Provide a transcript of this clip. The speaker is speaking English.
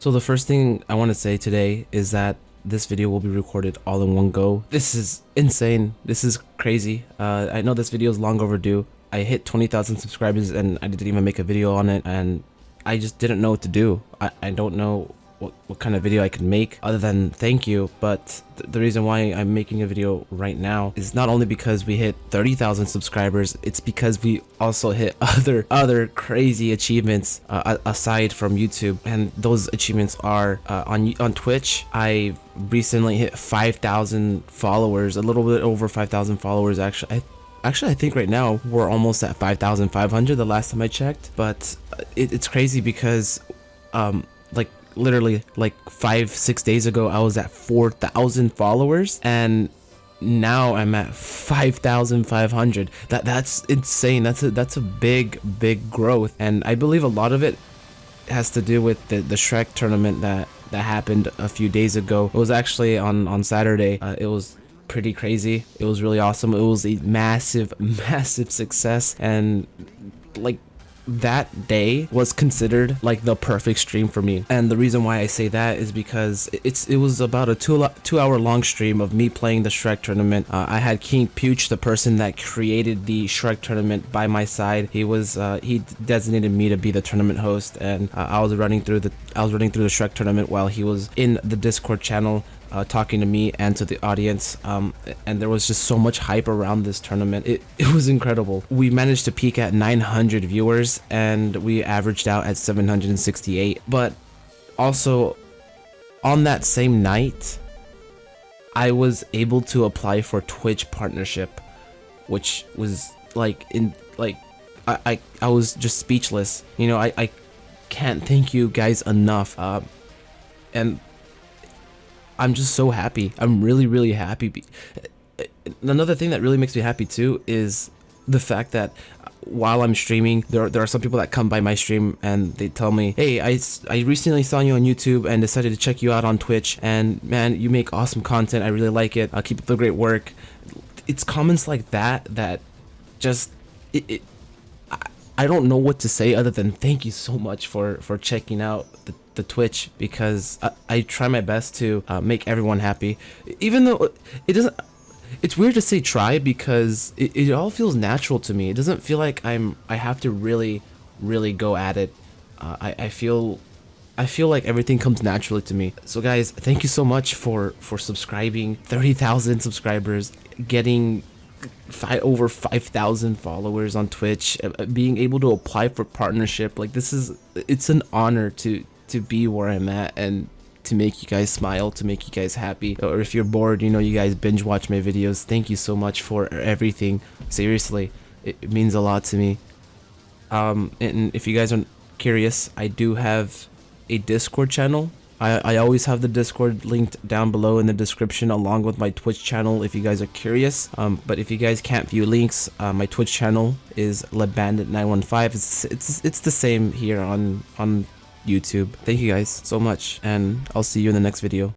So the first thing I want to say today is that this video will be recorded all in one go. This is insane. This is crazy. Uh, I know this video is long overdue. I hit 20,000 subscribers and I didn't even make a video on it and I just didn't know what to do. I, I don't know what, what kind of video I could make other than thank you. But th the reason why I'm making a video right now is not only because we hit 30,000 subscribers, it's because we also hit other other crazy achievements uh, aside from YouTube. And those achievements are uh, on on Twitch. I recently hit 5,000 followers, a little bit over 5,000 followers actually. I, Actually, I think right now we're almost at 5,500 the last time I checked, but it, it's crazy because um, like literally like five six days ago i was at 4000 followers and now i'm at 5500 that that's insane. That's a that's a big big growth and i believe a lot of it has to do with the the shrek tournament that that happened a few days ago. It was actually on on saturday. Uh, it was pretty crazy. It was really awesome. It was a massive massive success and like that day was considered like the perfect stream for me. And the reason why i say that is because it's it was about a two two hour long stream of me playing the shrek tournament. Uh, i had king pooch the person that created the shrek tournament by my side. He was uh, he designated me to be the tournament host and uh, i was running through the i was running through the shrek tournament while he was in the discord channel uh, talking to me and to the audience um, and there was just so much hype around this tournament. It, it was incredible. We managed to peak at 900 viewers and we averaged out at 768 but also on that same night I was able to apply for Twitch partnership which was like in like I, I, I was just speechless. You know I, I can't thank you guys enough uh, and I'm just so happy. I'm really, really happy. Another thing that really makes me happy too is the fact that while I'm streaming, there, there are some people that come by my stream and they tell me, hey, I, I recently saw you on YouTube and decided to check you out on Twitch. And man, you make awesome content. I really like it. I'll keep up the great work. It's comments like that that just, it, it I, I don't know what to say other than thank you so much for, for checking out the the Twitch because I, I try my best to uh, make everyone happy. Even though it doesn't, it's weird to say try because it, it all feels natural to me. It doesn't feel like I'm I have to really, really go at it. Uh, I, I feel I feel like everything comes naturally to me. So guys, thank you so much for for subscribing. 30,000 subscribers, getting five, over 5,000 followers on Twitch, uh, being able to apply for partnership. Like this is it's an honor to to be where I'm at and to make you guys smile, to make you guys happy. Or if you're bored, you know, you guys binge watch my videos. Thank you so much for everything. Seriously, it, means a lot to me. Um, and if you guys are curious, I do have a Discord channel. I, I always have the Discord linked down below in the description along with my Twitch channel if you guys are curious. Um, but if you guys can't view links, uh, my Twitch channel is LeBandit915. It's, it's, it's the same here on, on YouTube. Thank you guys so much, and I'll see you in the next video.